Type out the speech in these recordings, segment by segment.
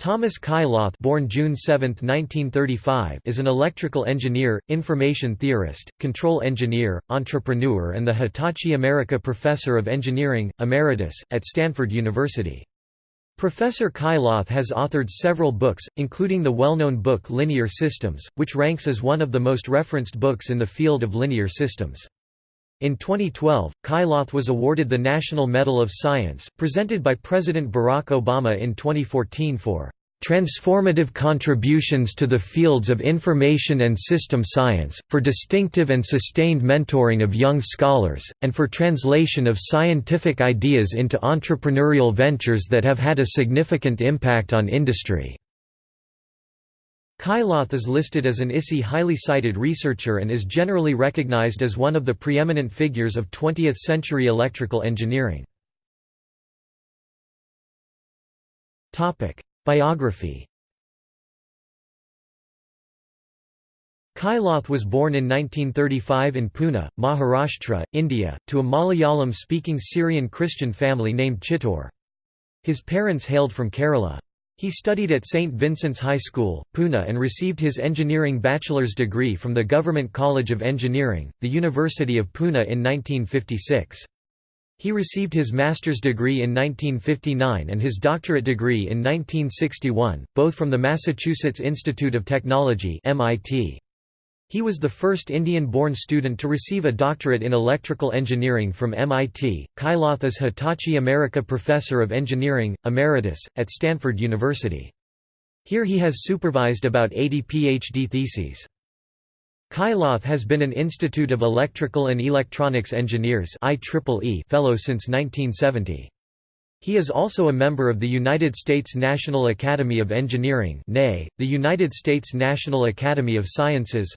Thomas Kailath born June 7, 1935, is an electrical engineer, information theorist, control engineer, entrepreneur and the Hitachi America Professor of Engineering, Emeritus, at Stanford University. Professor Kailath has authored several books, including the well-known book Linear Systems, which ranks as one of the most referenced books in the field of linear systems. In 2012, Kailath was awarded the National Medal of Science, presented by President Barack Obama in 2014 for transformative contributions to the fields of information and system science, for distinctive and sustained mentoring of young scholars, and for translation of scientific ideas into entrepreneurial ventures that have had a significant impact on industry. Kailath is listed as an ISI highly cited researcher and is generally recognized as one of the preeminent figures of 20th-century electrical engineering. Biography Kailath was born in 1935 in Pune, Maharashtra, India, to a Malayalam-speaking Syrian Christian family named Chittor. His parents hailed from Kerala. He studied at St. Vincent's High School, Pune and received his engineering bachelor's degree from the Government College of Engineering, the University of Pune in 1956. He received his master's degree in 1959 and his doctorate degree in 1961, both from the Massachusetts Institute of Technology MIT. He was the first Indian-born student to receive a doctorate in electrical engineering from MIT. Kailath is Hitachi America Professor of Engineering, Emeritus, at Stanford University. Here he has supervised about 80 PhD theses. Kailath has been an Institute of Electrical and Electronics Engineers fellow since 1970. He is also a member of the United States National Academy of Engineering the United States National Academy of Sciences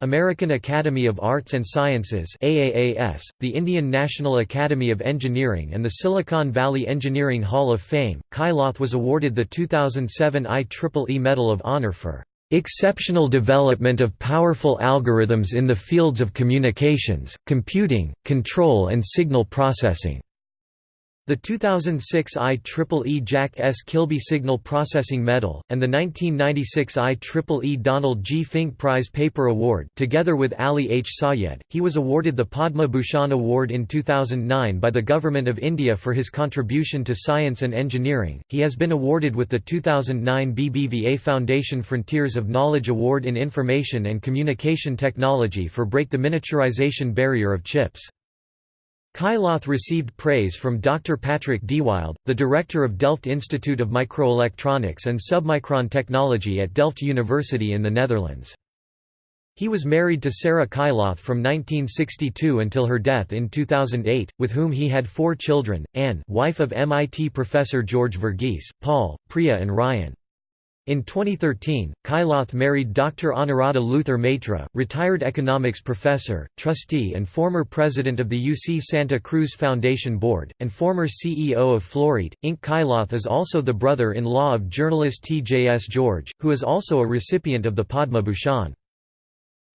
American Academy of Arts and Sciences the Indian National Academy of Engineering and the Silicon Valley Engineering Hall of Fame. Kailath was awarded the 2007 IEEE Medal of Honor for exceptional development of powerful algorithms in the fields of communications, computing, control and signal processing. The 2006 IEEE Jack S. Kilby Signal Processing Medal, and the 1996 IEEE Donald G. Fink Prize Paper Award together with Ali H. Sayed, he was awarded the Padma Bhushan Award in 2009 by the Government of India for his contribution to science and engineering. He has been awarded with the 2009 BBVA Foundation Frontiers of Knowledge Award in Information and Communication Technology for Break the Miniaturization Barrier of Chips. Kailath received praise from Dr. Patrick Dewilde, the director of Delft Institute of Microelectronics and Submicron Technology at Delft University in the Netherlands. He was married to Sarah Kailath from 1962 until her death in 2008, with whom he had four children, Anne wife of MIT professor George Verghese, Paul, Priya and Ryan. In 2013, Kailath married Dr. Anuradha Luther Maitra, retired economics professor, trustee and former president of the UC Santa Cruz Foundation Board, and former CEO of Fluorite, Inc. Kailath is also the brother-in-law of journalist T. J. S. George, who is also a recipient of the Padma Bhushan.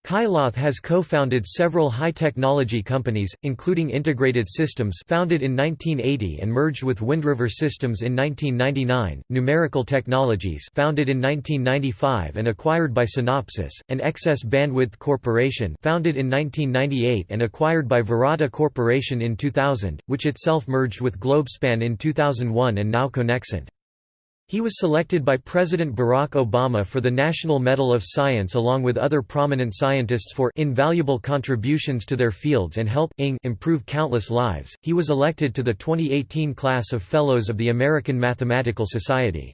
Kailath has co-founded several high-technology companies, including Integrated Systems founded in 1980 and merged with Windriver Systems in 1999, Numerical Technologies founded in 1995 and acquired by Synopsys, and Excess Bandwidth Corporation founded in 1998 and acquired by Virata Corporation in 2000, which itself merged with Globespan in 2001 and now Conexant. He was selected by President Barack Obama for the National Medal of Science along with other prominent scientists for invaluable contributions to their fields and help improve countless lives. He was elected to the 2018 class of Fellows of the American Mathematical Society.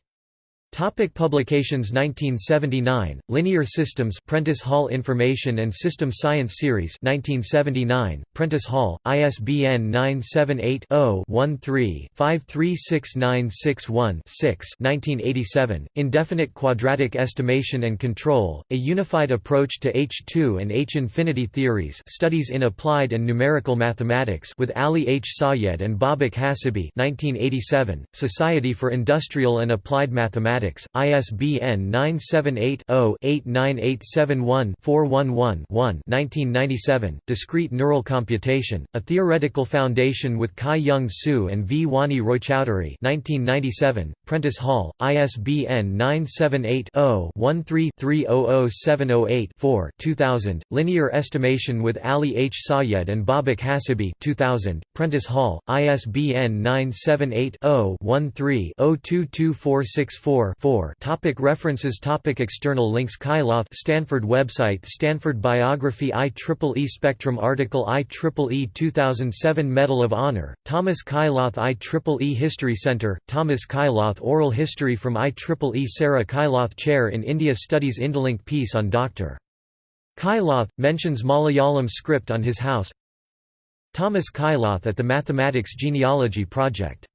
Topic publications 1979, Linear Systems Prentice Hall Information and System Science Series 1979, Prentice Hall, ISBN 978-0-13-536961-6 1987, Indefinite Quadratic Estimation and Control, A Unified Approach to H2 and H-infinity Theories Studies in Applied and Numerical Mathematics with Ali H. Sayed and Babak Hassibi 1987, Society for Industrial and Applied Mathematics Mathematics, ISBN 978-0-89871-411-1 1997, Discrete Neural Computation, A Theoretical Foundation with Kai-Yeung Siu and Vwani Roychowdhury 1997, Prentice Hall, ISBN 978-0-13-300708-4 2000, Linear Estimation with Ali H. Sayed and Babak Hassibi 2000, Prentice Hall, ISBN 978 0 13 022464 Topic References. Topic External links. Kailath Stanford website. Stanford Biography. IEEE Spectrum article. IEEE 2007 Medal of Honor, Thomas Kailath IEEE History Center, Thomas Kailath Oral History from IEEE Sarah Kailath Chair in India Studies Indolink piece on Dr. Kailath, mentions Malayalam script on his house. Thomas Kailath at the Mathematics Genealogy Project